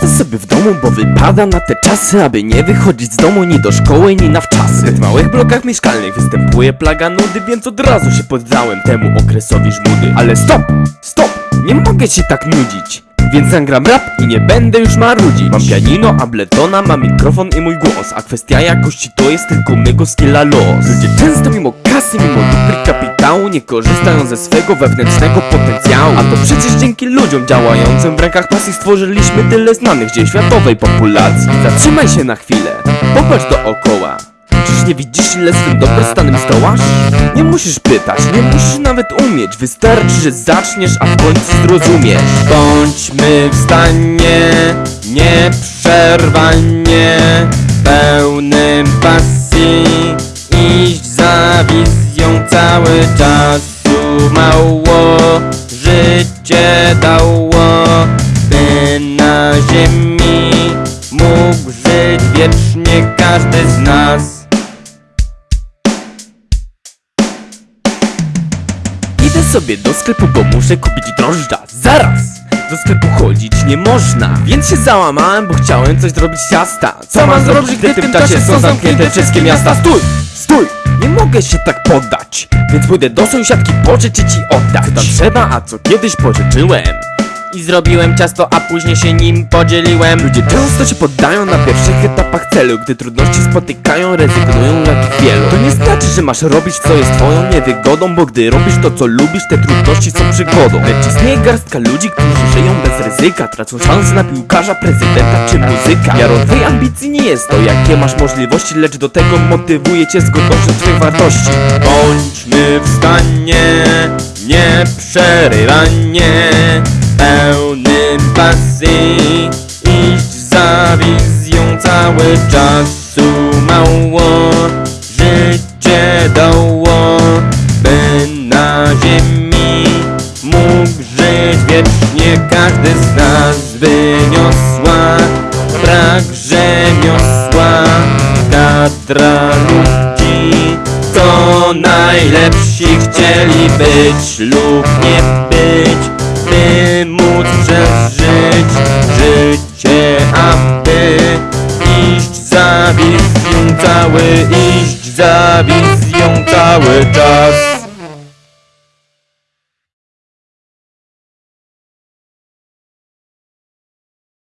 Siedzę sobie w domu, bo wypada na te czasy Aby nie wychodzić z domu ni do szkoły, ni na wczasy. W małych blokach mieszkalnych występuje plaga nudy Więc od razu się poddałem temu okresowi żmudy. Ale stop, stop, nie mogę się tak nudzić więc nagram rap i nie będę już marudzić. Mam pianino, abletona, mam mikrofon i mój głos A kwestia jakości to jest tylko mego skilla los. Ludzie często mimo kasy, mimo Nie korzystają ze swego wewnętrznego potencjału. A to przecież dzięki ludziom działającym w rękach pasji Stworzyliśmy tyle znanych dzieł światowej populacji. Zatrzymaj się na chwilę, popatrz dookoła. Czyż nie widzisz ile swym dobrostanem zdołasz? Nie musisz pytać, nie musisz nawet umieć. Wystarczy, że zaczniesz, a w końcu zrozumiesz. Bądźmy w stanie nieprzerwanie Pełnym pasji. Iść za wizją cały czas. Mało życie dało By na ziemi mógł żyć wiecznie każdy z nas. Idę sobie do sklepu, bo muszę kupić drożdża. Zaraz! Do sklepu chodzić nie można Więc się załamałem, bo chciałem coś zrobić z ciasta Co mam zrobić, gdy w tym czasie są zamknięte wszystkie miasta? Stój! Stój! Nie mogę się tak poddać Więc pójdę do sąsiadki pożyczyć i oddać Co tam trzeba, a co kiedyś pożyczyłem i zrobiłem ciasto, a później się nim podzieliłem. Ludzie często się poddają na pierwszych etapach celu Gdy trudności spotykają, rezygnują jak wielu. To nie znaczy, że masz robić co jest twoją niewygodą Bo gdy robisz to co lubisz, te trudności są przygodą. Lecz istnieje garstka ludzi, którzy żyją bez ryzyka Tracą szansę na piłkarza, prezydenta czy muzyka. Miarą twojej ambicji nie jest to, jakie masz możliwości Lecz do tego motywuje cię zgodnością twoich wartości. Bądźmy w stanie nieprzerywanie pełnym pasji Iść za wizją cały czas Mało życie dało By na ziemi mógł żyć wiecznie każdy z nas. Wyniosła brak rzemiosła Kadra ludzi. To najlepsi chcieli być lub nie być by móc przeżyć życie, aby iść za wizją cały, iść za wizją cały czas.